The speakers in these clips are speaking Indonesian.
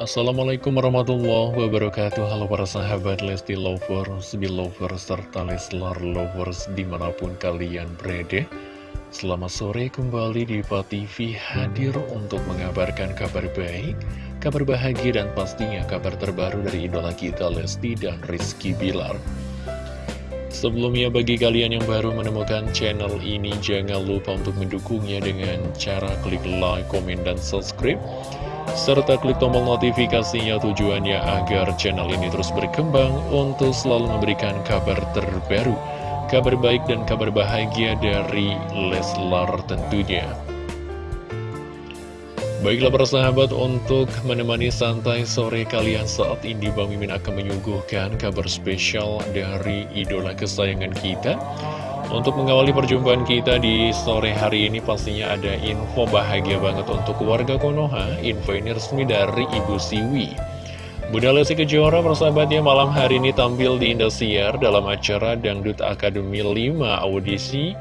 Assalamualaikum warahmatullahi wabarakatuh. Halo para sahabat Lesti Lovers, Belovers, serta Leslar Lovers di mana pun kalian berada. Selamat sore kembali di TV hadir untuk mengabarkan kabar baik Kabar bahagia dan pastinya kabar terbaru dari idola kita Lesti dan Rizky Bilar. Sebelumnya bagi kalian yang baru menemukan channel ini Jangan lupa untuk mendukungnya dengan cara klik like, komen, dan subscribe serta klik tombol notifikasinya tujuannya agar channel ini terus berkembang untuk selalu memberikan kabar terbaru, kabar baik dan kabar bahagia dari Leslar tentunya. Baiklah para sahabat untuk menemani santai sore kalian saat ini Bang Mimin akan menyuguhkan kabar spesial dari idola kesayangan kita untuk mengawali perjumpaan kita di sore hari ini pastinya ada info bahagia banget untuk keluarga Konoha. Info ini resmi dari Ibu Siwi. Bunda Lesti Kejora persahabatnya malam hari ini tampil di Indosiar dalam acara Dangdut Akademi 5 audisi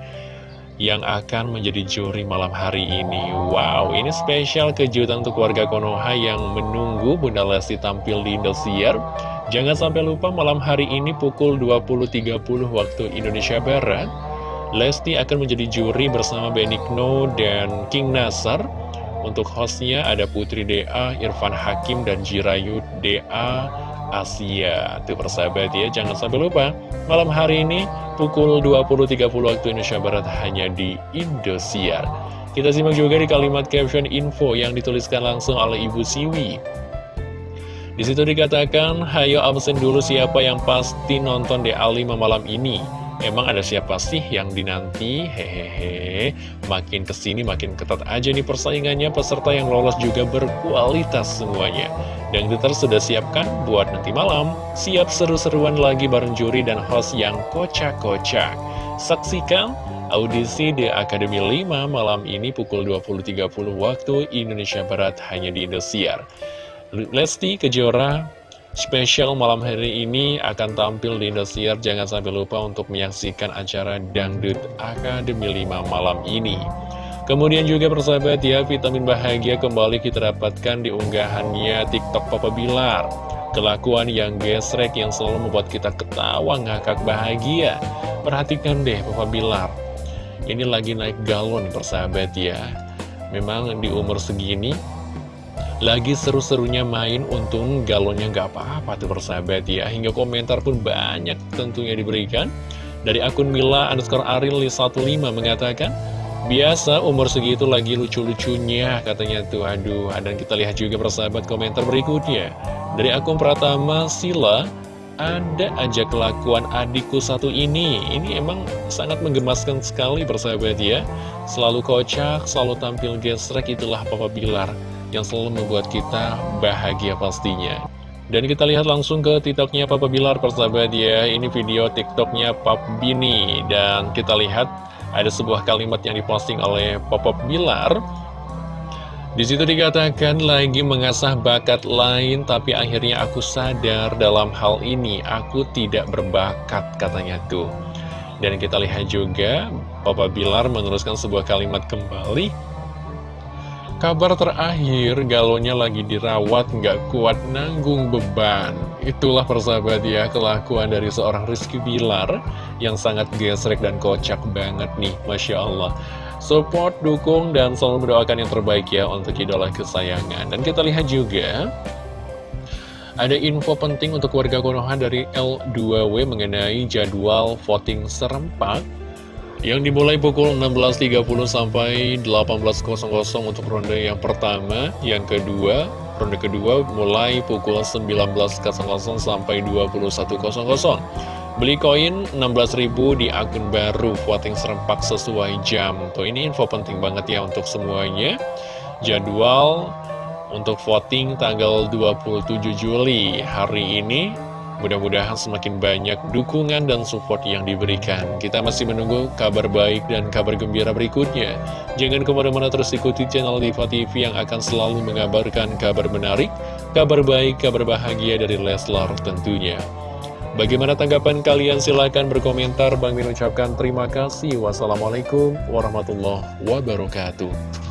yang akan menjadi juri malam hari ini. Wow, ini spesial kejutan untuk warga Konoha yang menunggu Bunda Lesti tampil di Indosiar Jangan sampai lupa malam hari ini pukul 20.30 waktu Indonesia Barat Lesti akan menjadi juri bersama Benigno dan King Nasar. Untuk hostnya ada Putri DA, Irfan Hakim, dan Jirayu DA Asia. Tuh persahabat ya, jangan sampai lupa. Malam hari ini pukul 20.30 waktu Indonesia Barat hanya di Indosiar. Kita simak juga di kalimat caption info yang dituliskan langsung oleh Ibu Siwi di situ dikatakan, hayo absen dulu siapa yang pasti nonton DA5 malam ini. Emang ada siapa sih yang dinanti? Hehehe, makin ke sini makin ketat aja nih persaingannya, peserta yang lolos juga berkualitas semuanya. Dan kita sudah siapkan buat nanti malam, siap seru-seruan lagi bareng juri dan host yang kocak-kocak. Saksikan audisi di Akademi 5 malam ini pukul 20.30 waktu Indonesia Barat hanya di Indosiar. Lesti Kejora spesial malam hari ini akan tampil di Indosiar. Jangan sampai lupa untuk menyaksikan acara Dangdut Akademi 5 malam ini. Kemudian juga persahabat ya, vitamin bahagia kembali kita dapatkan di unggahannya TikTok Papa Bilar. Kelakuan yang gesrek yang selalu membuat kita ketawa ngakak bahagia. Perhatikan deh Papa Bilar. Ini lagi naik galon persahabat ya. Memang di umur segini lagi seru-serunya main, untung galonnya nggak apa-apa tuh persahabat ya. Hingga komentar pun banyak tentunya diberikan. Dari akun Mila underscore Aril 15 mengatakan, Biasa umur segitu lagi lucu-lucunya katanya tuh. Aduh dan kita lihat juga persahabat komentar berikutnya. Dari akun Pratama Sila ada aja kelakuan adikku satu ini. Ini emang sangat menggemaskan sekali persahabat ya. Selalu kocak selalu tampil gesrek itulah Papa Bilar yang selalu membuat kita bahagia pastinya. Dan kita lihat langsung ke tiktoknya Papa Bilar persahabat ya Ini video tiktoknya Pap Bini Dan kita lihat ada sebuah kalimat yang diposting oleh Papa Bilar di situ dikatakan lagi mengasah bakat lain tapi akhirnya aku sadar dalam hal ini aku tidak berbakat katanya tuh. Dan kita lihat juga Papa Bilar meneruskan sebuah kalimat kembali Kabar terakhir, galonnya lagi dirawat, nggak kuat nanggung beban. Itulah persahabat ya, kelakuan dari seorang Rizky Bilar yang sangat gesrek dan kocak banget nih, Masya Allah. Support, dukung, dan selalu mendoakan yang terbaik ya untuk idola kesayangan. Dan kita lihat juga, ada info penting untuk warga Konoha dari L2W mengenai jadwal voting serempak yang dimulai pukul 16.30 sampai 18.00 untuk ronde yang pertama, yang kedua, ronde kedua mulai pukul 19.00 sampai 21.00. Beli koin 16.000 di akun baru voting serempak sesuai jam. Tuh ini info penting banget ya untuk semuanya. Jadwal untuk voting tanggal 27 Juli hari ini Mudah-mudahan semakin banyak dukungan dan support yang diberikan. Kita masih menunggu kabar baik dan kabar gembira berikutnya. Jangan ke mana-mana terus ikuti channel Diva TV yang akan selalu mengabarkan kabar menarik, kabar baik, kabar bahagia dari Leslar tentunya. Bagaimana tanggapan kalian? Silahkan berkomentar. Bang Min ucapkan terima kasih. Wassalamualaikum warahmatullahi wabarakatuh.